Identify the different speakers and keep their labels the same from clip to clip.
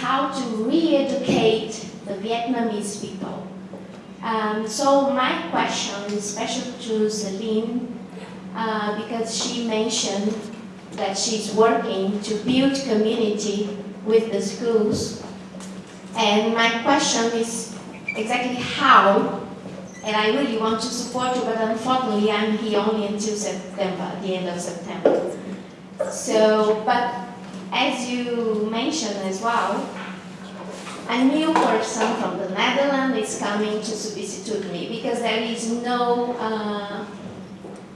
Speaker 1: how to re-educate the Vietnamese people. Um, so my question is special to Celine uh, because she mentioned that she's working to build community with the schools. And my question is exactly how, and I really want to support you, but unfortunately I'm here only until September, the end of September. So, but as you mentioned as well, a new person from the Netherlands is coming to substitute me because there is no uh,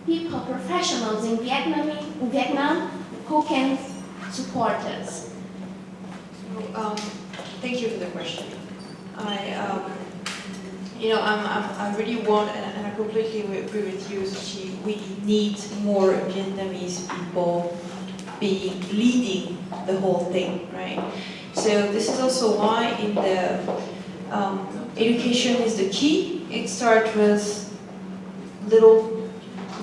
Speaker 1: people, professionals in Vietnam, in Vietnam who can support us.
Speaker 2: Um, thank you for the question. I, um, you know, I'm, I'm, I really want, and, I completely agree with you, we need more Vietnamese people being leading the whole thing, right? So this is also why in the um, education is the key. It starts with little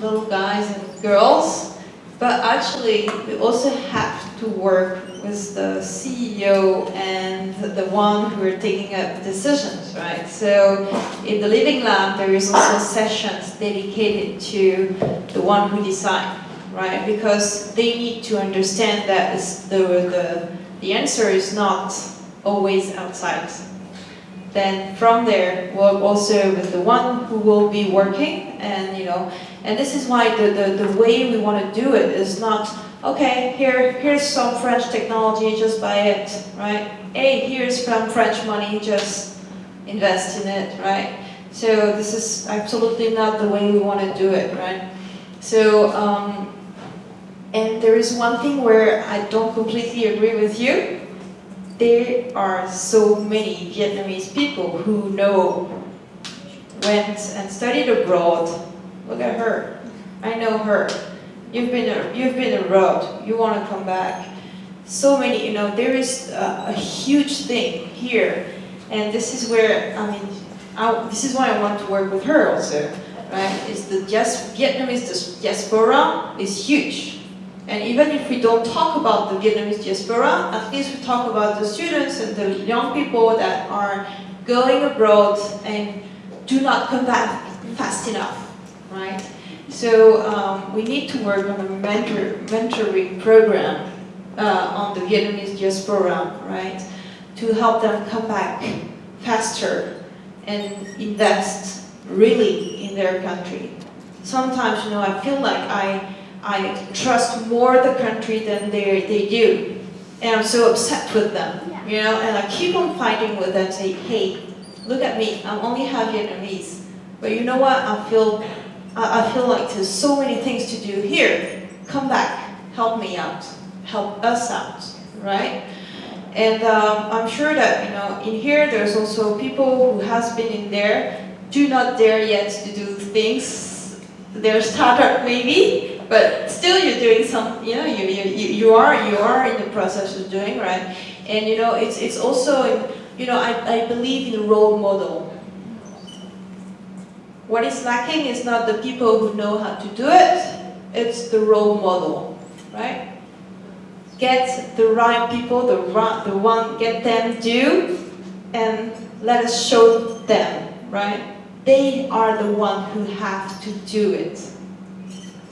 Speaker 2: little guys and girls, but actually we also have to work with the CEO and the one who are taking up decisions, right? So in the Living Lab, there is also sessions dedicated to the one who decide, right? Because they need to understand that the, the, the answer is not always outside. Then from there, we'll also with the one who will be working and, you know, and this is why the, the, the way we want to do it is not, okay, here, here's some French technology, just buy it, right? Hey, here's some French money, just invest in it, right? So this is absolutely not the way we want to do it, right? So, um, and there is one thing where I don't completely agree with you. There are so many Vietnamese people who know, went and studied abroad, Look at her. I know her. You've been you've been abroad. You want to come back. So many, you know, there is a, a huge thing here, and this is where I mean, I, this is why I want to work with her also, right? Is the just Vietnamese diaspora is huge, and even if we don't talk about the Vietnamese diaspora, at least we talk about the students and the young people that are going abroad and do not come back fast enough right? So um, we need to work on a mentor, mentoring program uh, on the Vietnamese diaspora, right? To help them come back faster and invest really in their country. Sometimes, you know, I feel like I, I trust more the country than they, they do. And I'm so upset with them, yeah. you know, and I keep on fighting with them, say, hey, look at me, I'm only half Vietnamese. But you know what, I feel I, feel like there's so many things to do here. Come back, help me out, help us out, right? And um, I'm sure that, you know, in here there's also people who has been in there, do not dare yet to do things. They're startup maybe, but still you're doing some, you know, you, you, you, are, you are in the process of doing, right? And, you know, it's, it's also, you know, I, I believe in the role model. What is lacking is not the people who know how to do it, it's the role model, right? Get the right people, the, right, the one, get them do, and let us show them, right? They are the one who have to do it.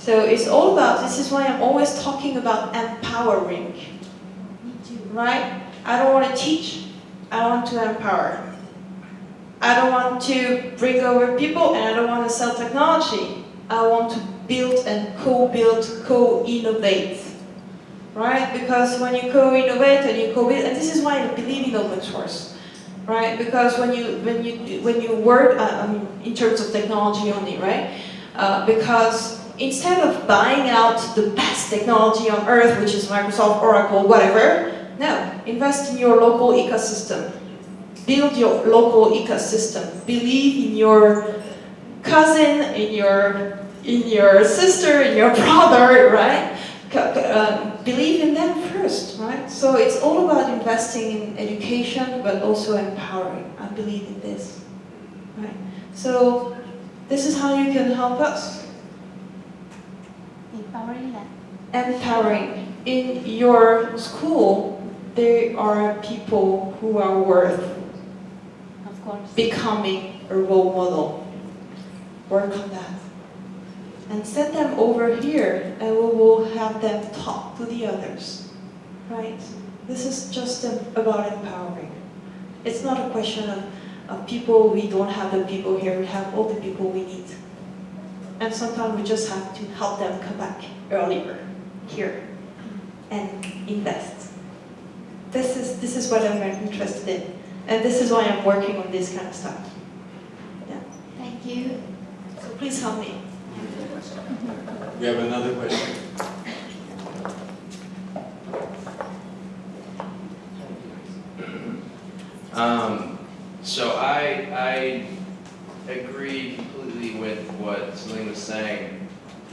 Speaker 2: So it's all about, this is why I'm always talking about empowering, right? I don't want to teach, I want to empower. I don't want to bring over people and I don't want to sell technology. I want to build and co-build, co-innovate. right? Because when you co-innovate and you co-build, and this is why I believe in open source, right? Because when you when you when you work, uh, I mean, in terms of technology only, right? Uh, because instead of buying out the best technology on earth, which is Microsoft, Oracle, whatever, no, invest in your local ecosystem. Build your local ecosystem. Believe in your cousin, in your in your sister, in your brother, right? Uh, believe in them first, right? So it's all about investing in education, but also empowering. I believe in this, right? So this is how you can help us.
Speaker 1: Empowering them.
Speaker 2: Empowering. In your school, there are people who are worth
Speaker 1: Of course.
Speaker 2: becoming a role model. Work on that. And send them over here and we will have them talk to the others. Right? This is just about empowering. It's not a question of, of people, we don't have the people here, we have all the people we need. And sometimes we just have to help them come back earlier, here, and invest. This is, this is what I'm interested in. And this is why I'm working on this kind of stuff. Yeah.
Speaker 1: Thank you.
Speaker 2: So please help me.
Speaker 3: We have another question.
Speaker 4: Um, so I, I agree completely with what Celine was saying.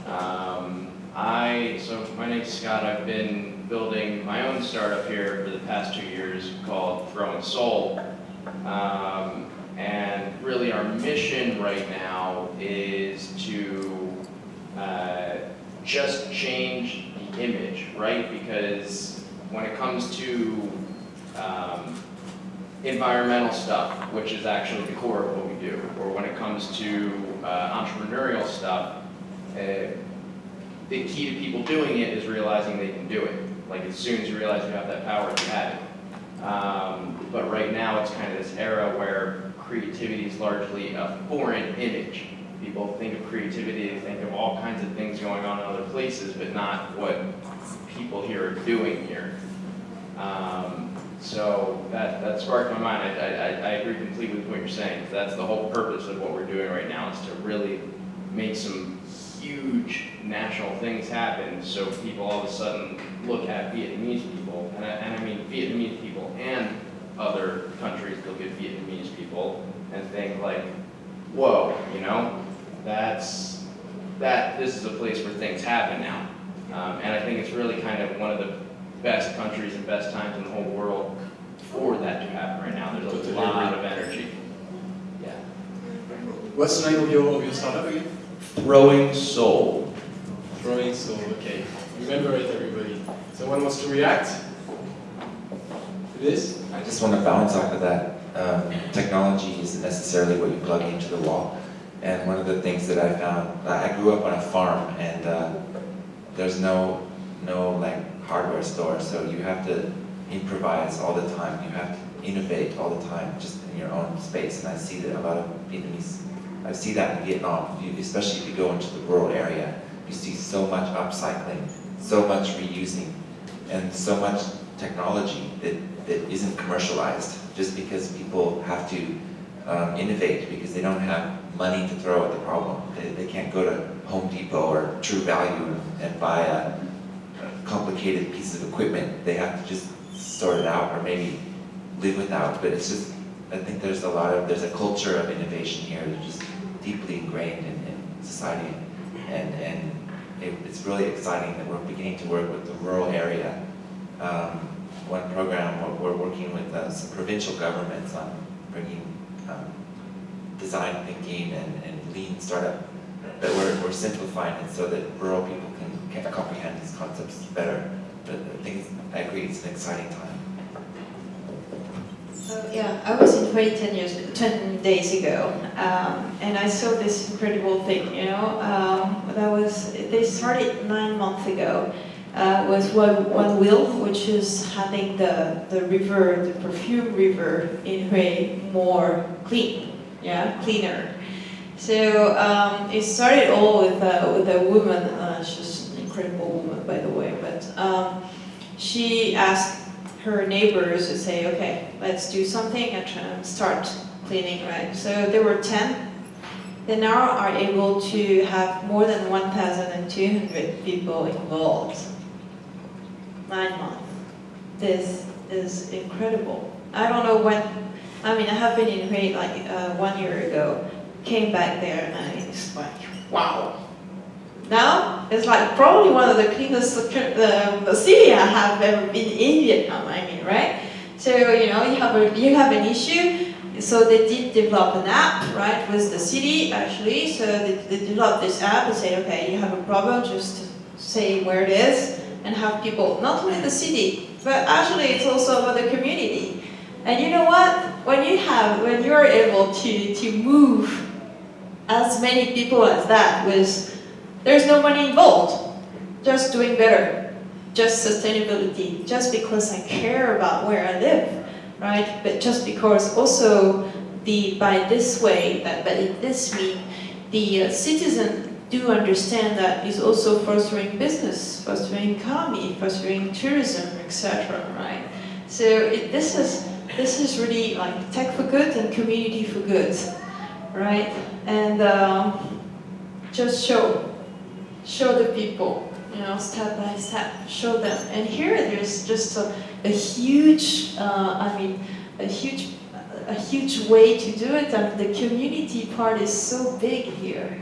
Speaker 4: Um, I, so my name's Scott, I've been building my own startup here for the past two years called Throwing Soul. Um, and really our mission right now is to uh, just change the image, right? Because when it comes to um, environmental stuff, which is actually the core of what we do, or when it comes to uh, entrepreneurial stuff, uh, the key to people doing it is realizing they can do it. Like as soon as you realize you have that power, you have it. Um, but right now it's kind of this era where creativity is largely a foreign image. People think of creativity, they think of all kinds of things going on in other places, but not what people here are doing here. Um, so that, that sparked my mind. I, I, I agree completely with what you're saying. That's the whole purpose of what we're doing right now is to really make some huge national things happen so people all of a sudden look at Vietnamese people, and I, and I mean Vietnamese people and other countries look at Vietnamese people and think like, whoa, you know, that's, that, this is a place where things happen now. Um, and I think it's really kind of one of the best countries and best times in the whole world for that to happen right now. There's a lot of energy. Yeah.
Speaker 3: What's the name of your, of your startup again?
Speaker 4: Throwing soul.
Speaker 3: Throwing Soul, okay. Remember it, everybody. Someone wants to react to this?
Speaker 5: I just want to bounce off of that. Um, technology isn't necessarily what you plug into the wall. And one of the things that I found, I grew up on a farm and uh, there's no, no like hardware store, so you have to improvise all the time. You have to innovate all the time, just in your own space. And I see that a lot of Vietnamese, I see that in Vietnam, especially if you go into the rural area. You see so much upcycling, so much reusing, and so much technology that, that isn't commercialized just because people have to um, innovate because they don't have money to throw at the problem. They, they can't go to Home Depot or True Value and buy a, complicated piece of equipment. They have to just sort it out or maybe live without. But it's just, I think there's a lot of, there's a culture of innovation here that's just deeply ingrained in, in society. And, and it, it's really exciting that we're beginning to work with the rural area. Um, one program, we're, we're working with uh, some provincial governments on bringing um, design thinking and, and lean startup, but we're, we're simplifying it so that rural people can, can comprehend these concepts better. But I think, I agree, it's an exciting time.
Speaker 2: So yeah, I was in 2010 years, 10 days ago, um, and I saw this incredible thing. You know, um, that was they started nine months ago. Uh, was one one wheel, which is having the the river, the perfume river in Hue more clean, yeah, cleaner. So um, it started all with uh, with a woman. Uh, she's an incredible woman, by the way, but. Um, she asked her neighbors to say, okay, let's do something and start cleaning, right? So there were 10. They now are able to have more than 1,200 people involved. Nine months. This is incredible. I don't know when, I mean, I have been in Hue like uh, one year ago, came back there and it's like, wow. Now, it's like probably one of the cleanest the city I have ever been in Vietnam, I mean, right? So, you know, you have, a, you have an issue, so they did develop an app, right, with the city actually. So they, they developed this app and say, okay, you have a problem, just say where it is and have people, not only the city, but actually it's also about the community. And you know what? When you have, when you're able to, to move as many people as that with, there's no money involved, just doing better, just sustainability, just because I care about where I live, right? But just because also the, by this way, that, in this mean, the uh, citizen do understand that is also fostering business, fostering economy, fostering tourism, etc. Right? So it, this is this is really like tech for good and community for good, right? And um, just show, show the people, you know, step by step, show them. And here there's just a, a huge, uh, I mean, a huge, a huge way to do it. And the community part is so big here,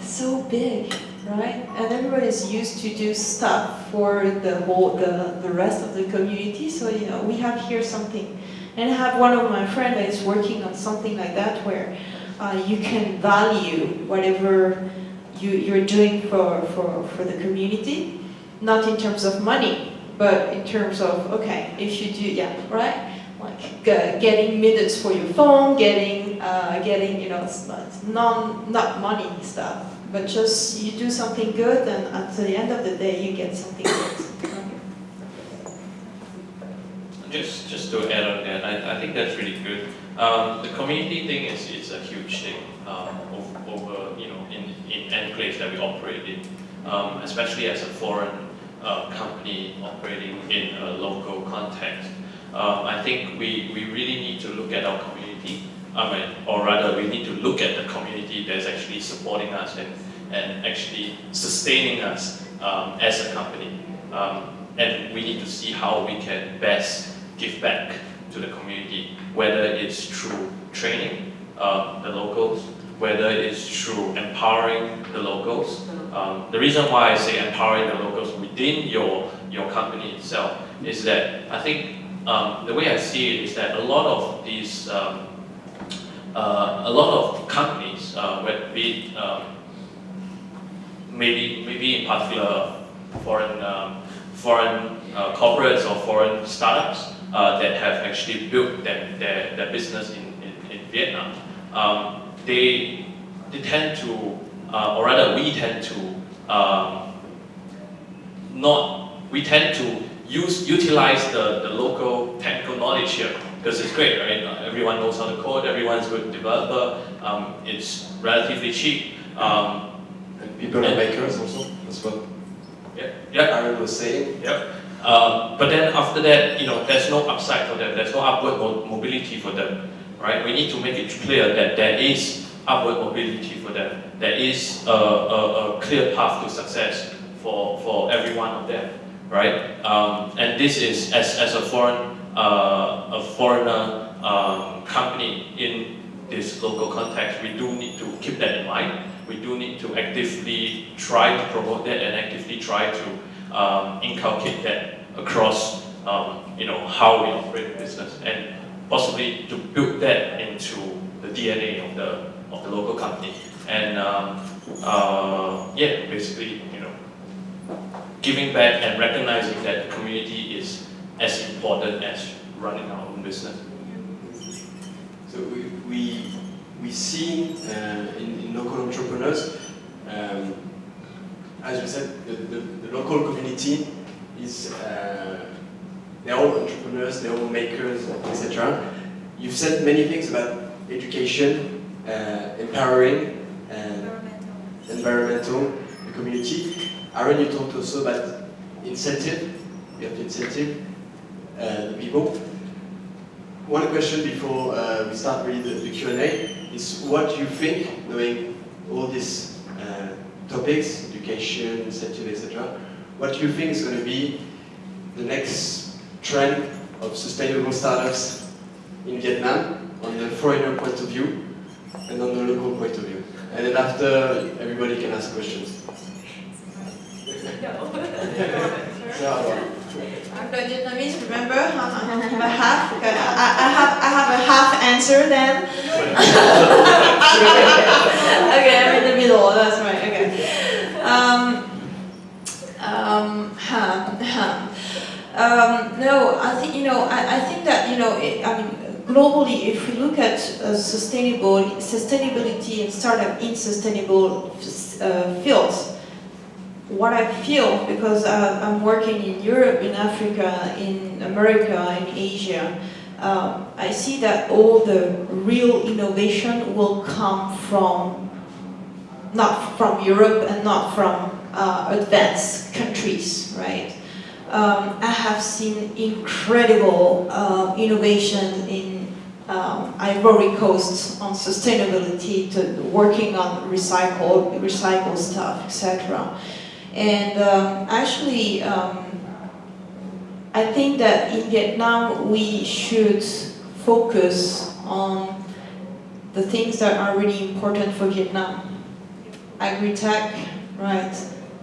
Speaker 2: so big, right? And everybody's used to do stuff for the whole, the, the rest of the community. So, you know, we have here something. And I have one of my friends that is working on something like that where uh, you can value whatever you, you're doing for, for, for the community, not in terms of money, but in terms of, okay, if you do, yeah, right? Like uh, getting minutes for your phone, getting, uh, getting you know, non, not money stuff, but just you do something good and at the end of the day you get something good.
Speaker 6: Just, just to add on that, I, I think that's really good. Um, the community thing is, is a huge thing um, over, over, you know, in, in place that we operate in, um, especially as a foreign uh, company operating in a local context. Um, I think we, we really need to look at our community, I mean, or rather we need to look at the community that's actually supporting us and, and actually sustaining us um, as a company. Um, and we need to see how we can best give back to the community, whether it's through training uh, the locals, whether it's through empowering the locals. Um, the reason why I say empowering the locals within your, your company itself is that I think um, the way I see it is that a lot of these, um, uh, a lot of companies, uh, whether be um, maybe, maybe in particular foreign, um, foreign uh, corporates or foreign startups, uh, that have actually built their, their, their business in, in, in Vietnam, um, they, they tend to, uh, or rather we tend to um, not, we tend to use, utilize the, the local technical knowledge here because it's great, right? Everyone knows how to code, everyone's a good developer, um, it's relatively cheap. Um,
Speaker 3: and people are makers also, that's what
Speaker 6: yeah, yeah.
Speaker 3: Aaron was saying.
Speaker 6: Yep. Um, but then after that, you know, there's no upside for them. There's no upward mo mobility for them, right? We need to make it clear that there is upward mobility for them. There is a, a, a clear path to success for, for every one of them, right? Um, and this is, as, as a foreign, uh, a foreigner um, company in this local context, we do need to keep that in mind. We do need to actively try to promote that and actively try to um, inculcate that across um, you know how we operate business and possibly to build that into the DNA of the of the local company and um, uh, yeah basically you know giving back and recognizing that the community is as important as running our own business.
Speaker 3: So we we, we see uh, in, in local entrepreneurs um, as we said, the, the, the local community is, uh, they're all entrepreneurs, they're all makers, etc. You've said many things about education, uh, empowering, and environmental. environmental, the community. Aaron, you talked also about incentive. You have to incentive, uh, the people. One question before uh, we start really the, the Q&A is what you think, knowing all these uh, topics, education, incentive, etc., what do you think is going to be the next trend of sustainable startups in Vietnam on the foreigner point of view and on the local point of view? And then after, everybody can ask questions. So,
Speaker 2: I'm not Vietnamese, remember? I have a half, okay, I, I have, I have a half answer then. okay, I'm in the middle, that's right, okay. Um, um, huh, huh. Um, no, I think, you know, I, I think that, you know, it, I mean, globally, if we look at uh, sustainable, sustainability and startup in sustainable uh, fields, what I feel, because uh, I'm working in Europe, in Africa, in America, in Asia, um, I see that all the real innovation will come from, not from Europe and not from uh, advanced countries, right? Um, I have seen incredible uh, innovation in um, Ivory Coast on sustainability, to working on recycle, recycle stuff, etc. And um, actually, um, I think that in Vietnam we should focus on the things that are really important for Vietnam. Agri-tech, right?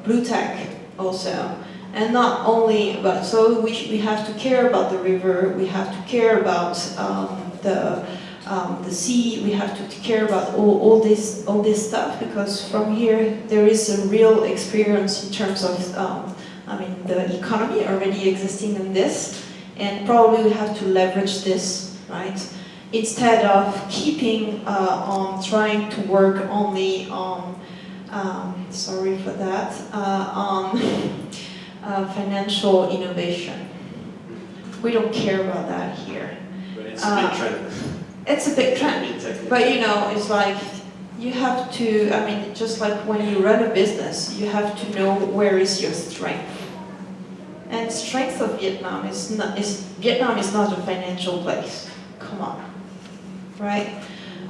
Speaker 2: Blue tech also. And not only, but so we, we have to care about the river, we have to care about um, the um, the sea, we have to care about all, all this all this stuff because from here there is a real experience in terms of um, I mean the economy already existing in this. And probably we have to leverage this right? Instead of keeping uh, on trying to work only on um, sorry for that uh, on uh, financial innovation we don't care about that here
Speaker 3: but it's a big
Speaker 2: Uh,
Speaker 3: trend.
Speaker 2: it's a big trend but you know, it's like you have to, I mean, just like when you run a business, you have to know where is your strength. And strength of Vietnam is not, is, Vietnam is not a financial place. Come on, right?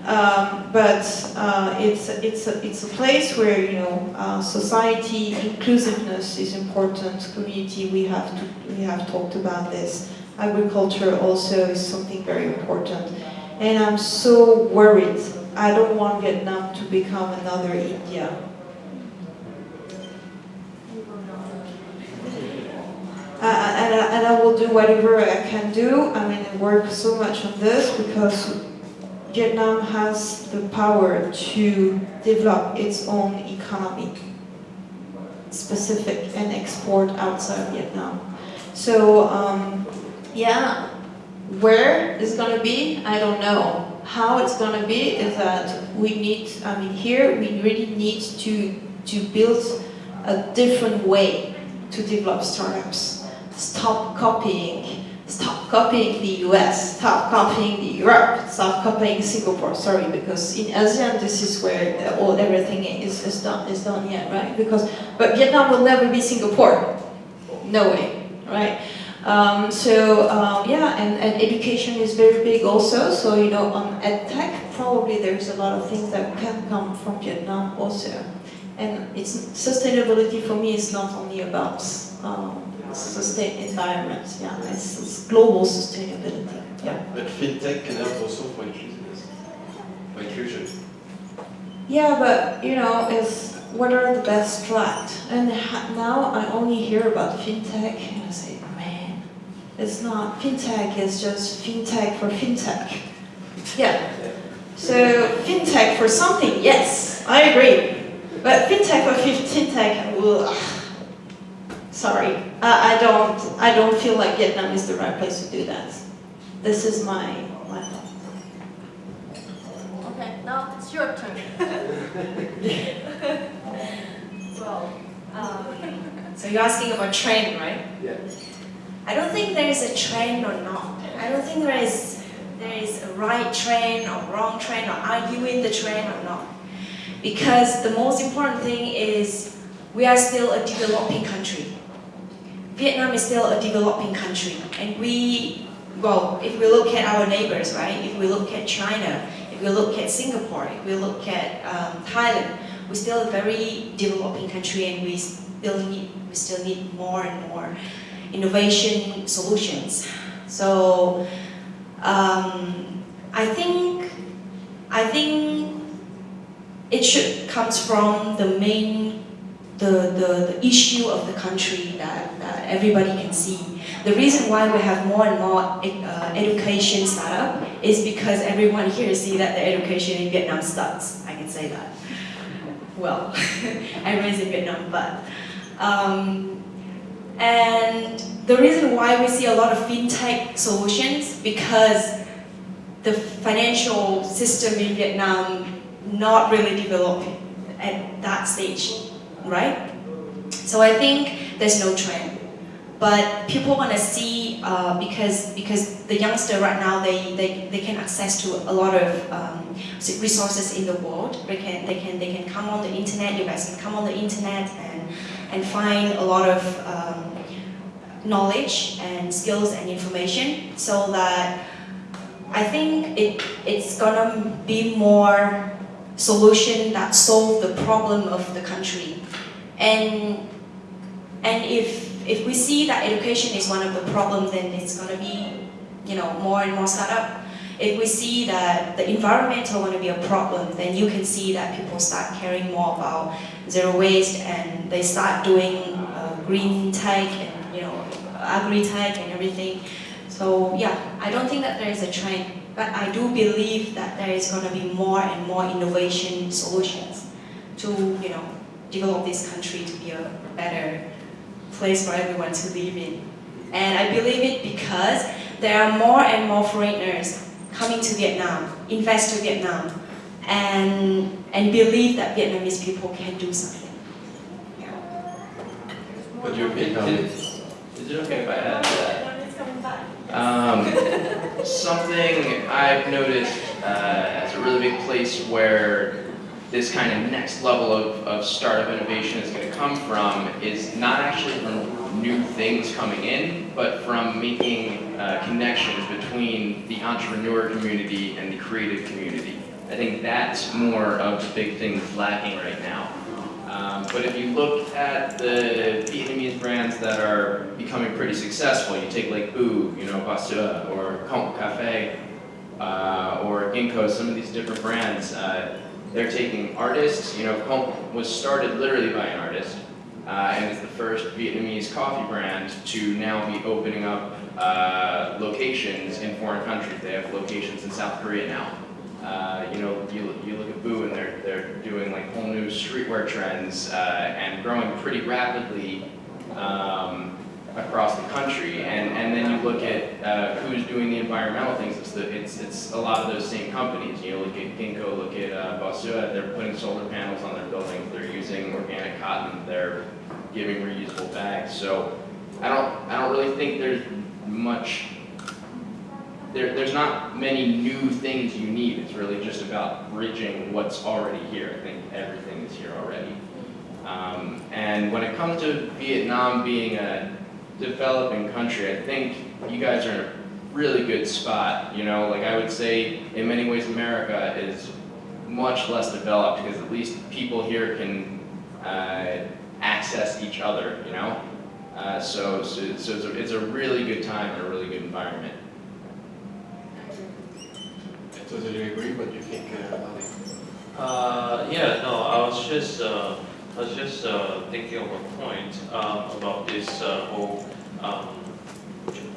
Speaker 2: Um, but uh, it's, it's, a, it's a place where, you know, uh, society, inclusiveness is important, community, we have, to, we have talked about this. Agriculture also is something very important. And I'm so worried. I don't want Vietnam to become another India. Uh, and, I- and I will do whatever I can do. I mean, I work so much on this because Vietnam has the power to develop its own economy, specific, and export outside Vietnam. So, um, yeah, where it's gonna be, I don't know. How it's gonna be is that we need, I mean, here we really need to, to build a different way to develop startups. Stop copying, stop copying the US, stop copying the Europe, stop copying Singapore, sorry, because in ASEAN this is where all, everything is, is done, is done yet, right? Because, but Vietnam will never be Singapore. No way, right? Um, so um, yeah, and, and education is very big also. So you know, on edtech, probably there's a lot of things that can come from Vietnam also. And it's sustainability for me is not only about um, sustain environment. Yeah, it's, it's global sustainability. Yeah.
Speaker 3: But fintech can help also for inclusiveness, for inclusion.
Speaker 2: Yeah, but you know, it's what are the best strat? And ha- now I only hear about fintech, and I say, man, it's not fintech. It's just fintech for fintech. Yeah. So fintech for something, yes, I agree. But fintech for fi- fintech, ugh. Sorry, I, I don't, I don't feel like Vietnam is the right place to do that. This is my my thought.
Speaker 7: Okay, now it's your turn. well, um, so you're asking about trend, right?
Speaker 3: Yeah.
Speaker 7: I don't think there is a trend or not. I don't think there is there is a right trend or wrong trend or are you in the trend or not. Because the most important thing is we are still a developing country. Vietnam is still a developing country, and we, well, if we look at our neighbors, right? If we look at China, if we look at Singapore, if we look at um, Thailand, we're still a very developing country, and we still need we still need more and more innovation solutions. So um, I think I think it should comes from the main the, the, the issue of the country that, that everybody can see. The reason why we have more and more uh, education startup is because everyone here see that the education in Vietnam sucks. I can say that. Well, I raised in Vietnam, but um, and the reason why we see a lot of fintech solutions because the financial system in Vietnam not really developed at that stage, right? So I think there's no trend, but people want to see uh, because because the youngster right now they, they, they can access to a lot of um, resources in the world. They can they can they can come on the internet. You guys can come on the internet and and find a lot of um, knowledge and skills and information so that I think it, it's gonna be more solution that solve the problem of the country. And, and if, if we see that education is one of the problems, then it's gonna be, you know, more and more startup. If we see that the environmental going to be a problem, then you can see that people start caring more about zero waste and they start doing uh, green tech and you know agri-tech and everything. So yeah, I don't think that there is a trend, but I do believe that there is going to be more and more innovation solutions to you know develop this country to be a better place for everyone to live in. And I believe it because there are more and more foreigners coming to Vietnam, invest to Vietnam, and, and believe that Vietnamese people can do something. Yeah.
Speaker 3: But you're
Speaker 4: Is is it okay if I add that? Um, something I've noticed uh, as a really big place where this kind of next level of, of startup innovation is going to come from is not actually from new things coming in, but from making uh, connections between the entrepreneur community and the creative community. I think that's more of the big thing that's lacking right now. Um, but if you look at the Vietnamese brands that are becoming pretty successful, you take like Boo, you know, Basua, or Cong Cafe, uh, or Ginkgo, some of these different brands, uh, they're taking artists, you know, Cong was started literally by an artist, uh, and is the first Vietnamese coffee brand to now be opening up uh, locations in foreign countries. They have locations in South Korea now. Uh, you know, you, you look at Boo and they're, they're doing like whole new streetwear trends uh, and growing pretty rapidly um, across the country. And, and then you look at uh, who's doing the environmental things. It's, the, it's, it's a lot of those same companies. You know, look at Ginkgo, look at uh, Basua, they're putting solar panels on their buildings. They're using organic cotton. They're giving reusable bags. So I don't, I don't really think there's much there, there's not many new things you need. It's really just about bridging what's already here. I think everything is here already. Um, and when it comes to Vietnam being a developing country, I think you guys are in a really good spot. You know, like I would say, in many ways, America is much less developed because at least people here can uh, access each other. You know, uh, so so, so it's, a, it's a really good time and a really good environment.
Speaker 3: I totally agree. What do you think, uh, Ali?
Speaker 6: Uh, yeah, no, I was just, uh, I was just uh, thinking of a point um, about this uh, whole, um,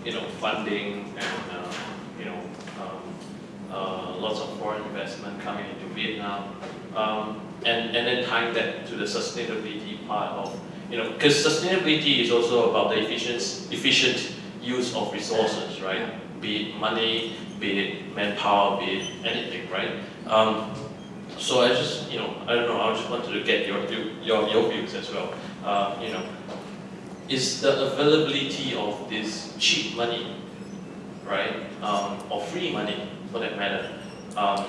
Speaker 6: you know, funding and, uh, you know, um, uh, lots of foreign investment coming into Vietnam, um, and and then tying that to the sustainability part of, you know, because sustainability is also about the efficient efficient use of resources, right? Be it money, be it manpower, be it anything, right? So I just, you know, I don't know, I just wanted to get your your, your views as well. Uh, you know, is the availability of this cheap money, right, um, or free money for that matter, um,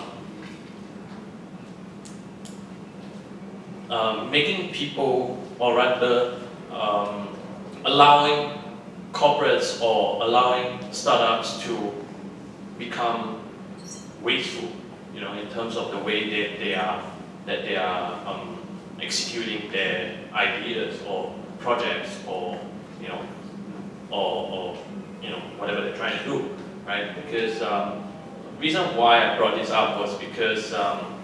Speaker 6: um, making people, or rather, um, allowing corporates or allowing startups to become wasteful, you know, in terms of the way that they are that they are um, executing their ideas or projects or you know or, or you know whatever they're trying to do, right? Because um, reason why I brought this up was because um,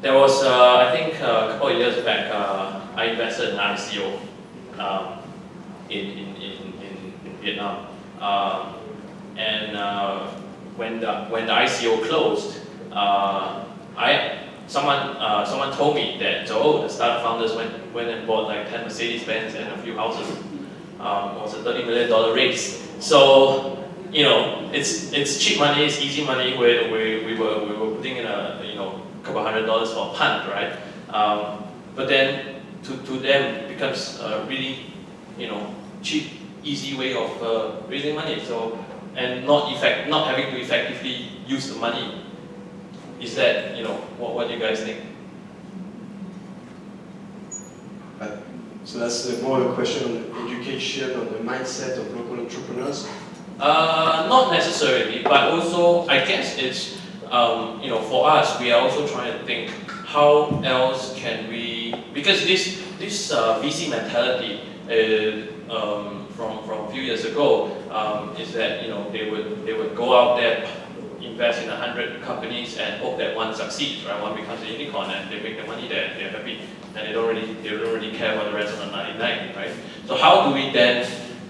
Speaker 6: there was uh, I think uh, a couple of years back uh, I invested in ICO um, in, in, in, in, Vietnam. Um, and uh, when, the, when the ICO closed, uh, I, someone, uh, someone told me that, oh, the startup founders went, went and bought like 10 Mercedes-Benz and a few houses. Um, it was a $30 million raise. So, you know, it's, it's cheap money, it's easy money where we, we, were, we were putting in a, you know, couple hundred dollars for a punt, right? Um, but then to, to them becomes a really, you know, cheap, easy way of uh, raising money. So, and not effect, not having to effectively use the money. Is that, you know, what, what do you guys think?
Speaker 3: So that's uh, more a question on education, on the mindset of local entrepreneurs.
Speaker 6: Uh, not necessarily, but also I guess it's um, you know for us we are also trying to think how else can we because this this uh, VC mentality is, um, from from a few years ago um, is that you know they would they would go out there invest in a hundred companies and hope that one succeeds right? One becomes a unicorn and they make the money there they're happy. And they don't really they don't really care about the rest of the 99 right? So how do we then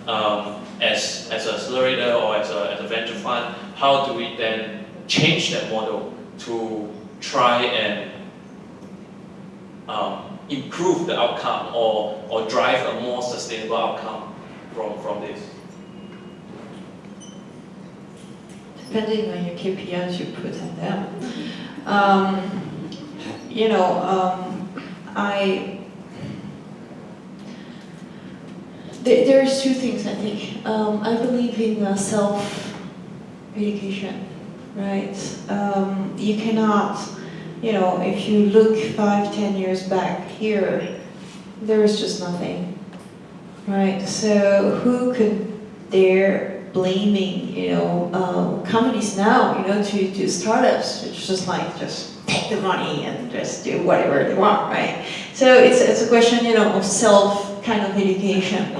Speaker 6: um, as as an accelerator or as a, as a venture fund how do we then change that model to try and um, improve the outcome or, or drive a more sustainable outcome from, from this.
Speaker 2: Depending on your KPIs you put on them. Um, you know, um, I there, there's two things I think. Um, I believe in uh, self-education, right? Um, you cannot, you know, if you look five, ten years back here, there is just nothing, right? So who could dare blaming, you know, um, companies now, you know, to, to startups, it's just like, just take the money and just do whatever they want, right? So it's, it's a question, you know, of self kind of education.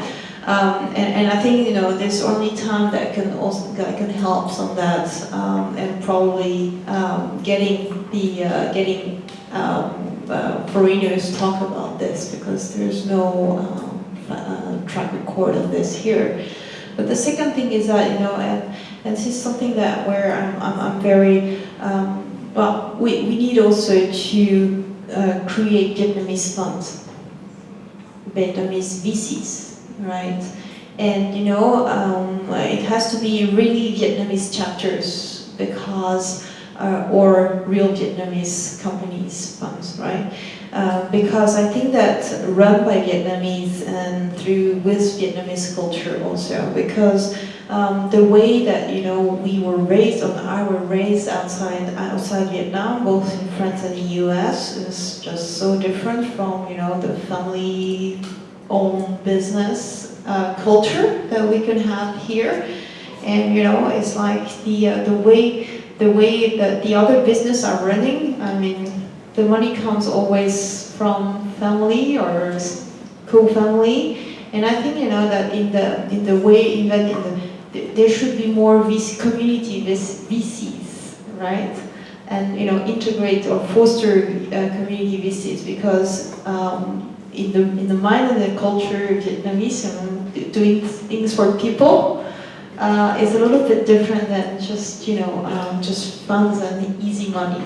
Speaker 2: Um, and, and I think, you know, there's only time that can also, that can help on that, um, and probably, um, getting the, uh, getting, um, uh, foreigners talk about this, because there's no, um, uh, track record of this here. But the second thing is that, you know, and, and this is something that where I'm, I'm, I'm very, um, well, we, we need also to uh, create Vietnamese funds, Vietnamese VCs, right? And, you know, um, it has to be really Vietnamese chapters because, uh, or real Vietnamese companies funds, right? Uh, because I think that run by Vietnamese and through with Vietnamese culture also. Because um, the way that you know we were raised on I were raised outside outside Vietnam both in France and the US is just so different from you know the family owned business uh, culture that we can have here. And you know it's like the uh, the way the way that the other business are running I mean the money comes always from family or co-family. And I think you know that in the in the way even in the there should be more VC, community VCs, right? And you know integrate or foster uh, community VCs because um, in the in the mind and the culture Vietnamese, doing things for people uh, is a little bit different than just you know um, just funds and easy money.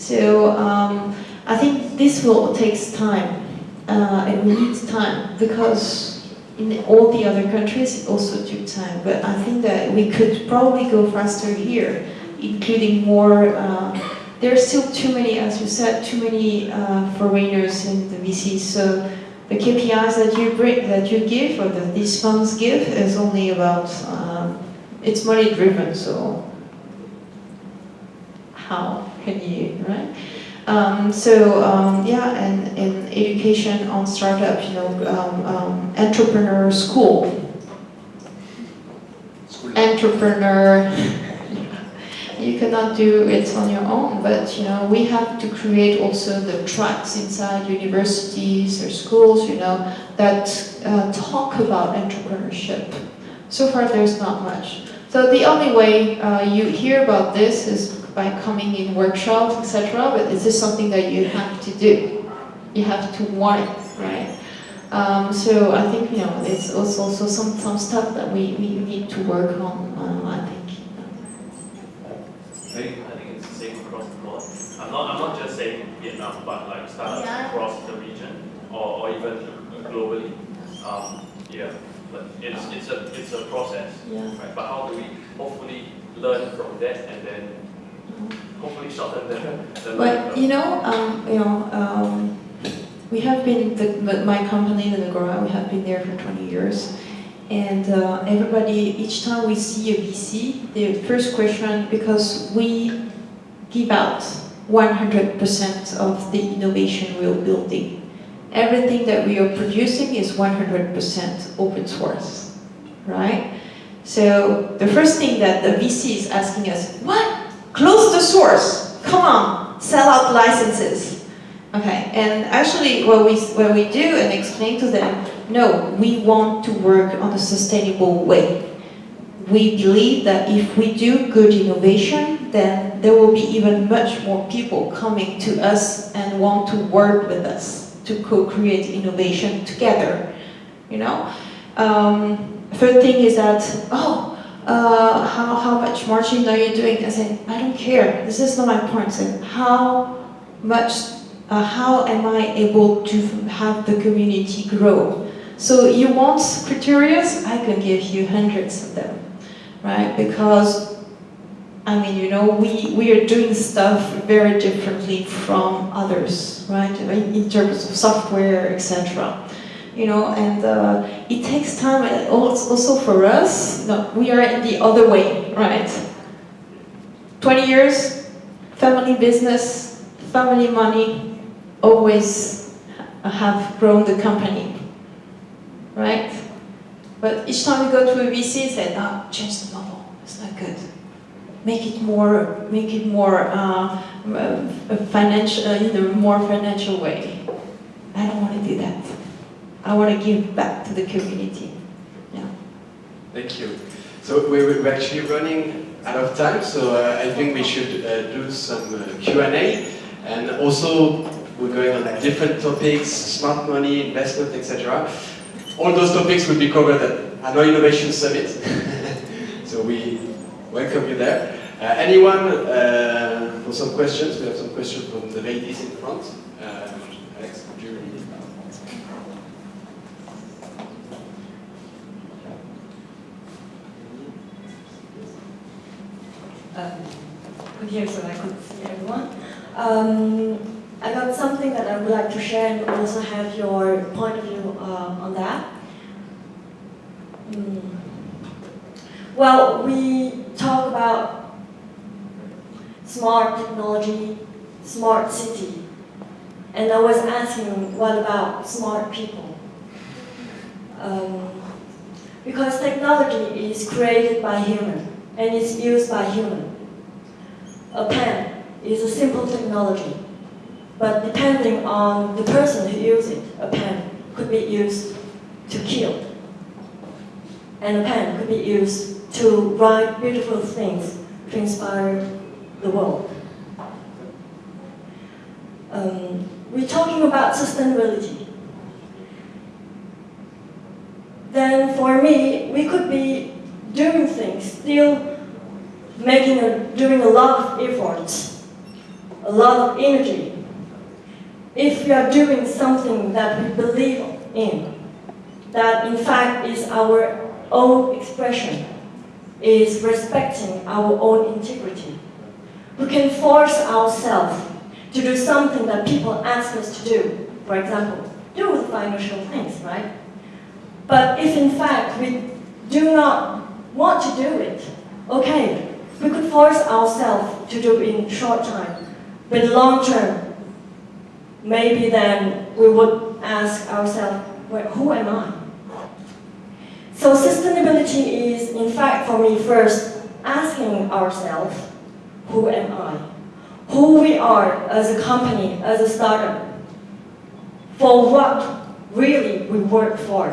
Speaker 2: So um, I think this will takes time. Uh, it needs time because in all the other countries it also took time. But I think that we could probably go faster here, including more. Uh, there are still too many, as you said, too many uh, foreigners in the VCs. So the KPIs that you bring, that you give, or that these funds give, is only about. Um, it's money driven, so how can you, right? Um, so um, yeah, and in education on startup, you know, um, um, entrepreneur school,
Speaker 3: School.
Speaker 2: entrepreneur. You cannot do it on your own, but you know we have to create also the tracks inside universities or schools, you know, that uh, talk about entrepreneurship. So far, there's not much. So the only way uh, you hear about this is by coming in workshops, etc. But this is something that you have to do. You have to want it, right? Um, so I think you know it's also, also some some stuff that we, we need to work on. Uh, I think.
Speaker 8: I think, I think it's the same across the board. I'm not, I'm not just saying Vietnam, but like startups
Speaker 1: Yeah.
Speaker 8: across the region or, or even globally. Um, yeah, but it's, it's a, it's a process,
Speaker 2: Yeah.
Speaker 8: right? But how do we hopefully learn from that and then hopefully the, the
Speaker 2: But you know, um, you know, um, we have been the, my company, the Agora, we have been there for 20 years, and uh, everybody, each time we see a VC, the first question, because we give out 100% of the innovation we are building. Everything that we are producing is 100% open source, right? So the first thing that the VC is asking us, what? Close the source. Come on, sell out licenses. Okay, and actually what we, what we do and explain to them, no, we want to work on a sustainable way. We believe that if we do good innovation, then there will be even much more people coming to us and want to work with us to co-create innovation together, you know? Um, third thing is that, oh, uh, how, how much margin are you doing? I said, I don't care. This is not my point. I said, how much, uh, how am I able to have the community grow? So you want criteria? I can give you hundreds of them, right? Because, I mean, you know, we, we are doing stuff very differently from others, right? In terms of software, etc you know, and uh, it takes time. And also for us, no, we are in the other way, right? 20 years, family business, family money, always have grown the company, right? But each time we go to a VC, say, ah, change the model. It's not good. Make it more, make it more uh, uh, financial, uh, in a more financial way. I don't want to do that. I want to give back to the community. Yeah.
Speaker 3: Thank you. So we're, actually running out of time, so uh, I think we should uh, do some uh, Q&A. And also, we're going on different topics, smart money, investment, etc. All those topics will be covered at Hanoi Innovation Summit. so we welcome you there. Uh, anyone uh, for some questions? We have some questions from the ladies in front. Uh, Alex, would you read it?
Speaker 9: Um, here so I could see everyone. Um, I got something that I would like to share and also have your point of view uh, on that. Mm. Well, we talk about smart technology, smart city, and I was asking, what about smart people? Um, because technology is created by human and it's used by human. A pen is a simple technology, but depending on the person who uses it, a pen could be used to kill. And a pen could be used to write beautiful things to inspire the world. Um, we're talking about sustainability. Then for me, we could be doing things, still making a, doing a lot of efforts, a lot of energy. If we are doing something that we believe in, that in fact is our own expression, is respecting our own integrity, we can force ourselves to do something that people ask us to do. For example, do financial things, right? But if in fact we do not want to do it, okay, we could force ourselves to do in short time, but long term, maybe then we would ask ourselves, well, who am I? So sustainability is, in fact, for me first, asking ourselves, who am I? Who we are as a company, as a startup, for what really we work for.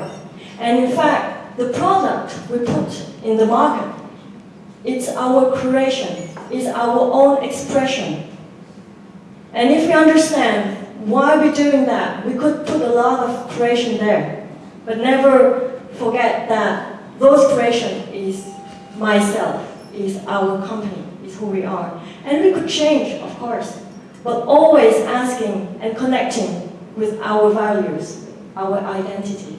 Speaker 9: And in fact, the product we put in the market, it's our creation, it's our own expression. And if we understand why we're doing that, we could put a lot of creation there, but never forget that those creation is myself, is our company, is who we are. And we could change, of course, but always asking and connecting with our values, our identity.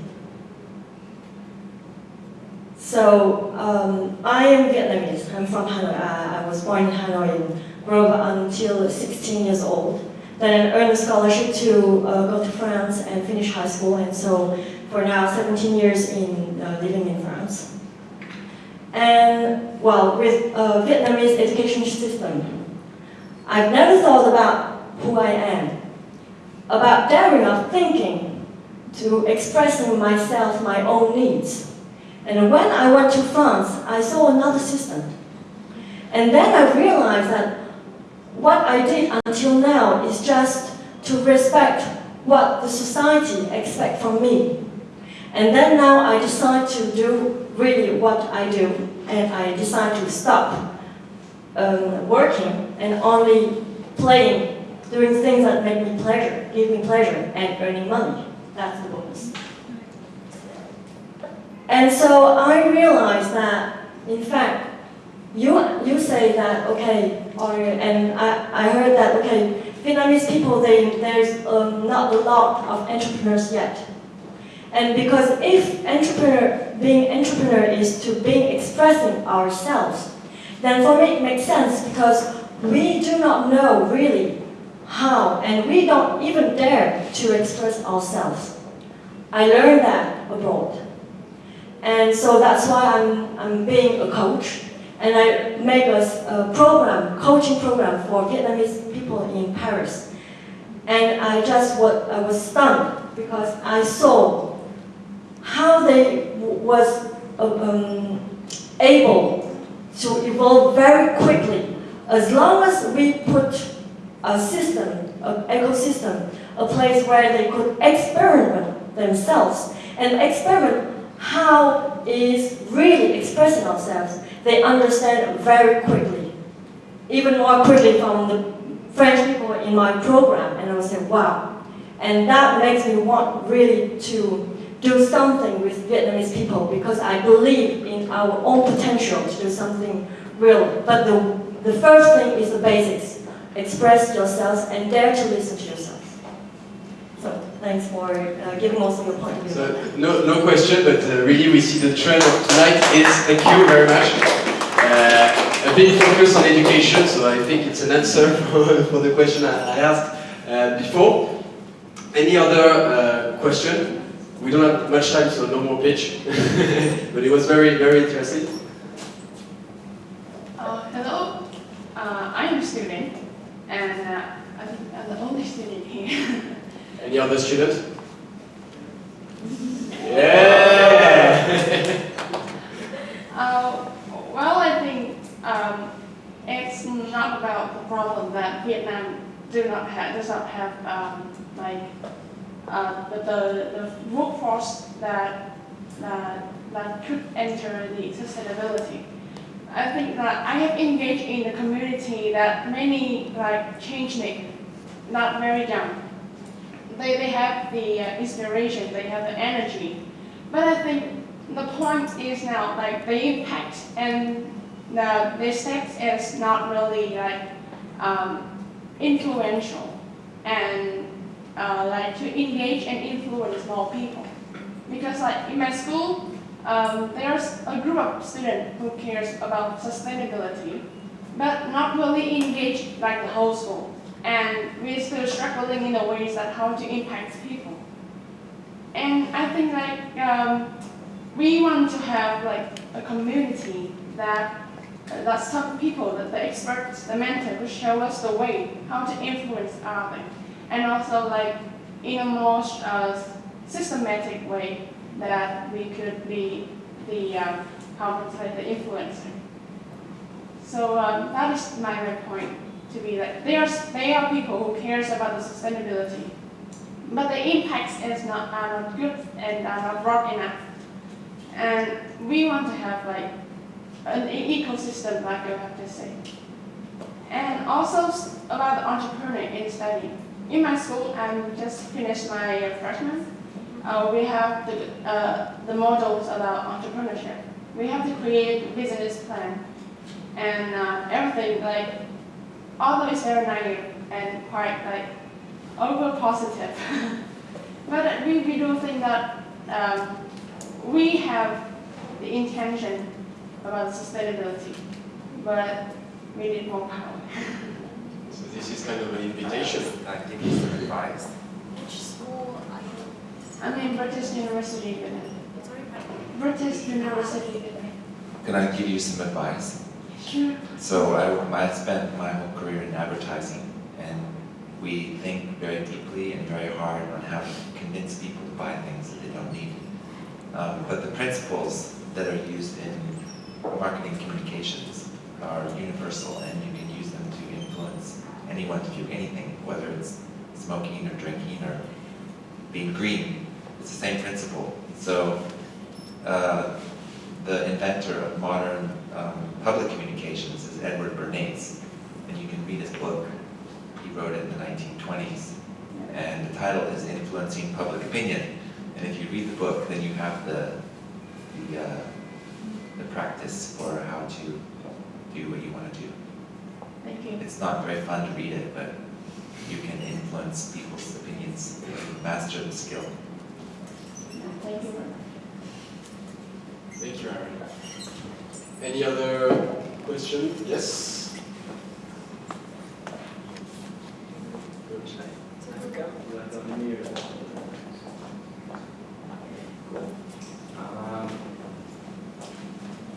Speaker 9: So um, I am Vietnamese. I'm from Hanoi. I, I was born in Hanoi and grew up until 16 years old. Then I earned a scholarship to uh, go to France and finish high school. And so for now, 17 years in uh, living in France. And well, with uh, Vietnamese education system, I've never thought about who I am, about daring of thinking, to expressing myself, my own needs. And when I went to France, I saw another system. And then I realized that what I did until now is just to respect what the society expects from me. And then now I decide to do really what I do, and I decide to stop um, working and only playing, doing things that make me pleasure, give me pleasure, and earning money. That's the. And so I realized that, in fact, you, you say that, okay, or, and I, I heard that, okay, Vietnamese people, they, there's um, not a lot of entrepreneurs yet. And because if entrepreneur, being entrepreneur is to being expressing ourselves, then for me it makes sense because we do not know really how, and we don't even dare to express ourselves. I learned that abroad. And so that's why I'm, I'm being a coach. And I make a, a program, coaching program for Vietnamese people in Paris. And I just was, I was stunned because I saw how they was um, able to evolve very quickly as long as we put a system, an ecosystem, a place where they could experiment themselves and experiment how is really expressing ourselves, they understand very quickly. Even more quickly from the French people in my program, and I would say, wow. And that makes me want really to do something with Vietnamese people because I believe in our own potential to do something real. But the, the first thing is the basics. Express yourselves and dare to listen to thanks for uh, giving also your point of view.
Speaker 3: So, no, no question, but uh, really we see the trend of tonight is, thank you very much, uh, a big focus on education, so I think it's an answer for, for the question I, I asked uh, before. Any other uh, question? We don't have much time, so no more pitch, but it was very, very interesting.
Speaker 10: Uh, hello, uh, I'm a student, and uh, I think I'm the only student here.
Speaker 3: Any other students? Yeah!
Speaker 10: uh, well, I think um, it's not about the problem that Vietnam do not have, does not have um, like uh, the, the, the workforce that, that, that could enter the sustainability. I think that I have engaged in the community that many like changenik, not very young, they, they have the uh, inspiration, they have the energy. But I think the point is now like the impact and the, steps is not really like um, influential and uh, like to engage and influence more people. Because like in my school, um, there's a group of students who cares about sustainability, but not really engaged like the whole school and we're still struggling in the ways that how to impact people. And I think like um, we want to have like a community that uh, that some people, that the experts, the mentors, who show us the way how to influence others. and also like in a more uh, systematic way that we could be the um, how to say the influencer. So um, that is my point to be that they are they are people who cares about the sustainability, but the impacts is not are not good and are not broad enough. And we want to have like an ecosystem, like you have to say. And also about the entrepreneur in study. In my school, I'm just finished my freshman. Uh, we have the, uh, the models about entrepreneurship. We have to create business plan and uh, everything like, although it's very naive and quite like over positive. but we, we do think that um, we have the intention about sustainability, but we need more power.
Speaker 3: So this is kind of an invitation.
Speaker 5: I think it's some advice.
Speaker 1: Which school are you?
Speaker 10: I'm in British University, Vietnam. British University,
Speaker 5: Can I give you some advice? So I, I spent my whole career in advertising, and we think very deeply and very hard on how to convince people to buy things that they don't need. Um, but the principles that are used in marketing communications are universal, and you can use them to influence anyone to do anything, whether it's smoking or drinking or being green. It's the same principle. So uh, the inventor of modern um, public communications is Edward Bernays, and you can read his book. He wrote it in the 1920s, and the title is Influencing Public Opinion. And if you read the book, then you have the the, uh, the practice for how to do what you want to do.
Speaker 10: Thank you.
Speaker 5: It's not very fun to read it, but you can influence people's opinions, master the skill.
Speaker 10: Thank you.
Speaker 3: Thank you, Aaron. Any other question? Yes?
Speaker 4: Um,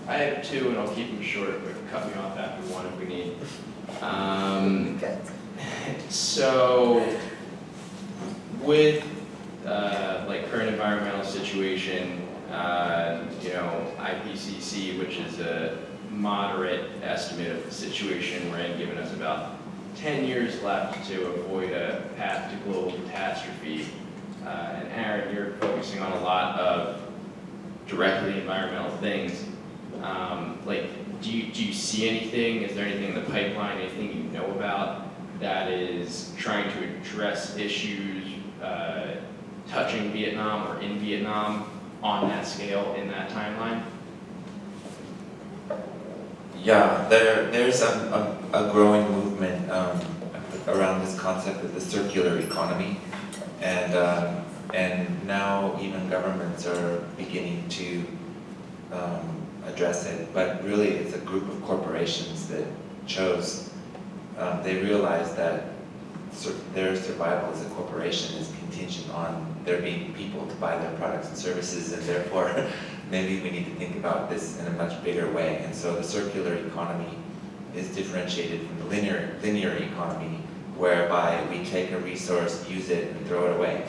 Speaker 4: I have two, and I'll keep them short, but cut me off after one if we need. Um, so, with uh, like current environmental situation, uh, you know, IPCC, which is a moderate estimate of the situation we're in, giving us about 10 years left to avoid a path to global catastrophe. Uh, and Aaron, you're focusing on a lot of directly environmental things. Um, like, do you, do you see anything? Is there anything in the pipeline, anything you know about that is trying to address issues uh, touching Vietnam or in Vietnam on that scale in that timeline?
Speaker 5: Yeah, there, there's a, a, a growing movement um, around this concept of the circular economy. And, um, and now even governments are beginning to um, address it. But really, it's a group of corporations that chose, um, they realized that sur- their survival as a corporation is contingent on there being people to buy their products and services, and therefore, maybe we need to think about this in a much bigger way. And so the circular economy is differentiated from the linear, linear economy, whereby we take a resource, use it, and throw it away.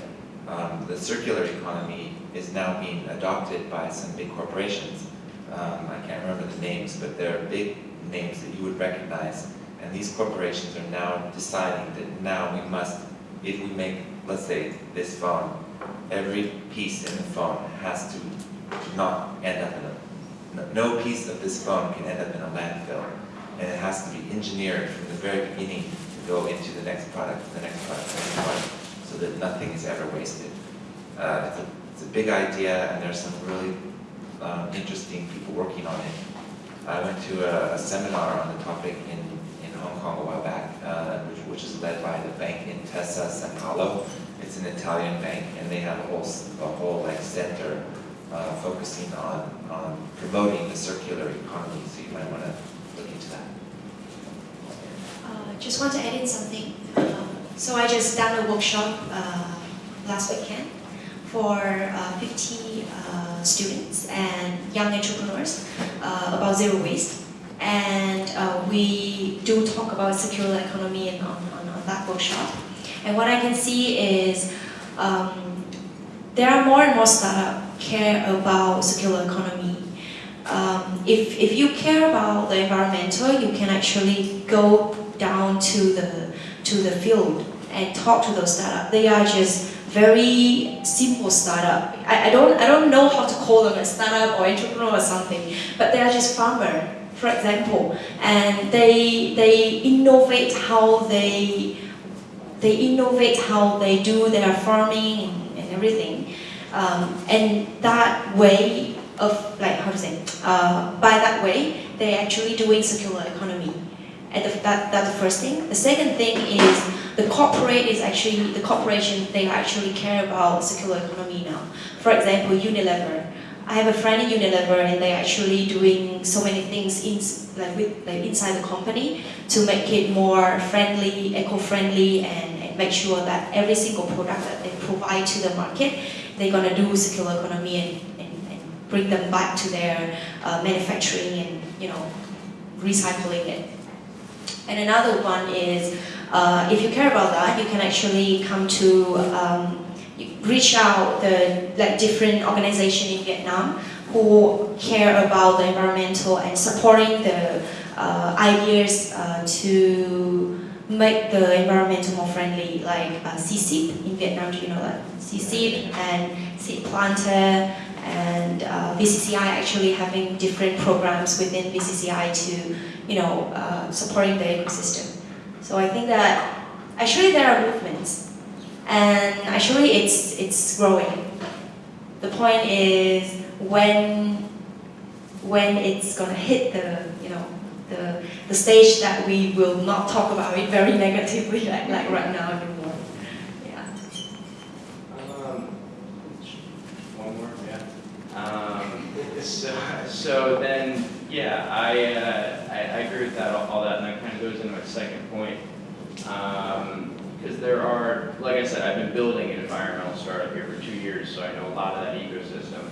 Speaker 5: Um, the circular economy is now being adopted by some big corporations. Um, I can't remember the names, but they're big names that you would recognize. And these corporations are now deciding that now we must, if we make, let's say, this phone, every piece in the phone has to not end up in a, no- piece of this phone can end up in a landfill. And it has to be engineered from the very beginning to go into the next product, the next product, the next product, so that nothing is ever wasted. Uh, it's, a, it's a big idea, and there's some really um, interesting people working on it. I went to a, a seminar on the topic in, in Hong Kong a while back, uh, which, which is led by the bank Intesa San Paolo. It's an Italian bank, and they have a whole, a whole like center uh, focusing on, on promoting the circular economy. So you might want to look into that.
Speaker 7: Uh, just want to add in something. Um, so I just done a workshop uh, last weekend for uh, 50 uh, students and young entrepreneurs uh, about zero waste. And we do talk about circular economy and on, on, on that workshop. And what I can see is um, there are more and more startups care about circular economy. Um, if, if you care about the environmental, you can actually go down to the, to the field and talk to those startups. They are just very simple startup. I, I, don't, I don't know how to call them a startup or entrepreneur or something, but they are just farmer, for example, and they, they innovate how they, they innovate how they do their farming and, and everything. Um, and that way of, like, how to say, uh, by that way, they're actually doing circular economy. And the, that, that's the first thing. The second thing is the corporate is actually, the corporation, they actually care about circular economy now. For example, Unilever. I have a friend in Unilever and they're actually doing so many things in, like with, like inside the company to make it more friendly, eco-friendly and, and make sure that every single product that they provide to the market, they're gonna do circular economy and, and, and bring them back to their uh, manufacturing and, you know, recycling it. And another one is, uh, if you care about that, you can actually come to um, reach out the like different organization in Vietnam who care about the environmental and supporting the uh, ideas uh, to make the environment more friendly, like uh, CSIP in Vietnam, you know that? CSIP and Seed Planter and uh, VCCI actually having different programs within VCCI to, you know, uh, supporting the ecosystem. So I think that actually there are movements, and actually it's it's growing. The point is when when it's gonna hit the the the stage that we will not talk about it very negatively like like right now anymore. Yeah.
Speaker 4: Um, one more, yeah. Um, so, so then, yeah, I, uh, I, I agree with that, all, all that, and that kind of goes into my second point. Because there are, like I said, I've been building an environmental startup here for two years, so I know a lot of that ecosystem.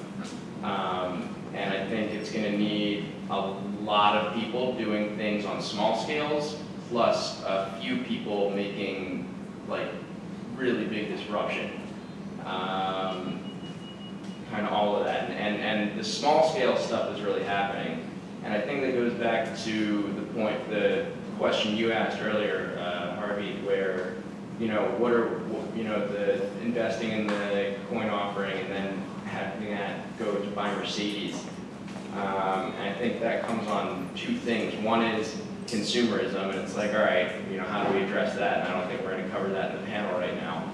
Speaker 4: Um, and I think it's going to need a lot of people doing things on small scales, plus a few people making like really big disruption. Um, kind of all of that. And, and, and the small scale stuff is really happening. And I think that goes back to the point, the question you asked earlier, uh, Harvey, where, you know, what are, you know, the investing in the coin offering and then having that go to buy Mercedes. Um, and I think that comes on two things. One is consumerism, and it's like, all right, you know, how do we address that? And I don't think we're going to cover that in the panel right now.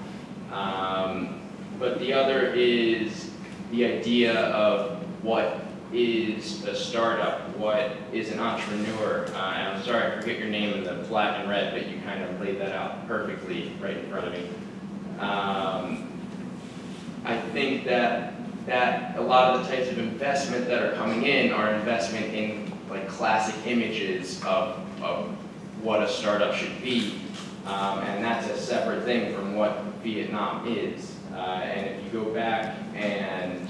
Speaker 4: Um, but the other is the idea of what is a startup, what is an entrepreneur. Uh, I'm sorry, I forget your name in the black and red, but you kind of laid that out perfectly right in front of me. Um, I think that that a lot of the types of investment that are coming in are investment in like classic images of, of what a startup should be. Um, and that's a separate thing from what Vietnam is. Uh, and if you go back and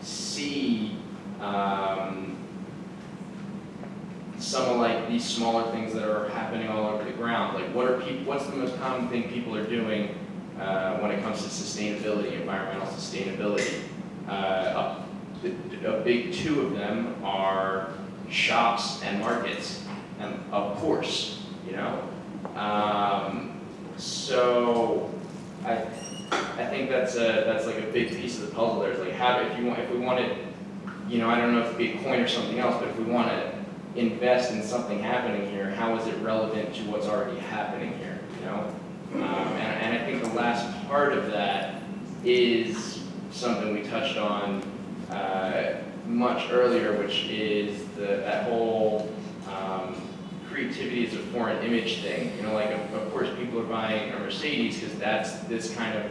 Speaker 4: see um, some of like these smaller things that are happening all over the ground, like what are people, what's the most common thing people are doing uh, when it comes to sustainability, environmental sustainability? Uh, a, big two of them are shops and markets, and of course, you know. Um, so I I think that's a that's like a big piece of the puzzle. There's like how if you want if we wanted, you know, I don't know if it'd be a coin or something else, but if we want to invest in something happening here, how is it relevant to what's already happening here? You know, um, and, and I think the last part of that is something we touched on uh, much earlier, which is the that whole um, creativity is a foreign image thing. You know, like of, of course people are buying a Mercedes because that's this kind of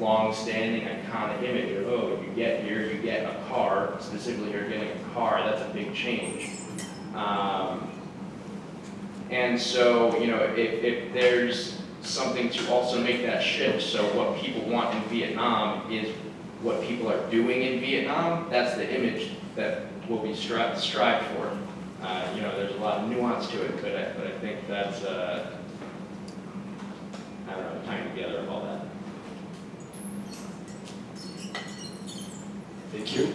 Speaker 4: long-standing iconic image of oh, you get here, you get a car. Specifically, you're getting a car. That's a big change. Um, and so, you know, if, if there's something to also make that shift, so what people want in Vietnam is what people are doing in Vietnam, that's the image that will be stri strived for. Uh, you know, there's a lot of nuance to it, but I, but I think that's, uh,
Speaker 6: I don't know, tying together of all that.
Speaker 3: Thank you.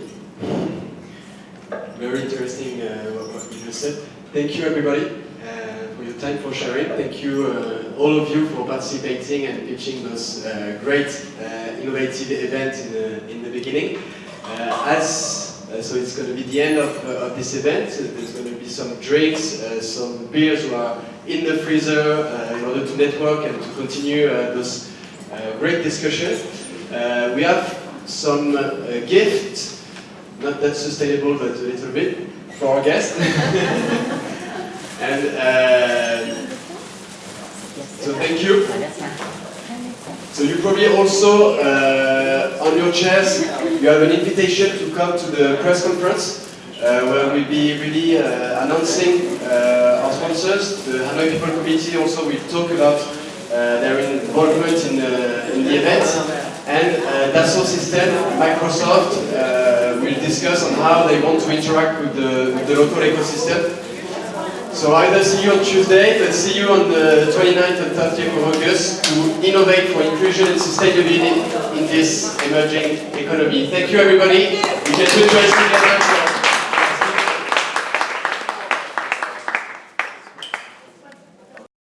Speaker 3: Very interesting uh, what you just said. Thank you everybody uh, for your time, for sharing. Thank you uh, all of you for participating and pitching those uh, great uh, innovative events in the, in the beginning. Uh, as so it's going to be the end of, of this event. There's going to be some drinks, some beers who are in the freezer in order to network and to continue those great discussions. Uh, we have some gifts, not that sustainable, but a little bit, for our guests. and uh, so thank you. So you probably also, uh, on your chairs, you have an invitation to come to the press conference, uh, where we'll be really uh, announcing uh, our sponsors. The Hanoi People Committee also will talk about uh, their involvement in, uh, in the event. And uh, Dassault Systèmes, Microsoft, will discuss on how they want to interact with the, with the local ecosystem. So either see you on Tuesday, but see you on uh, the 29th and 30th of August to innovate for inclusion and sustainability in this emerging economy. Thank you everybody. We can do together.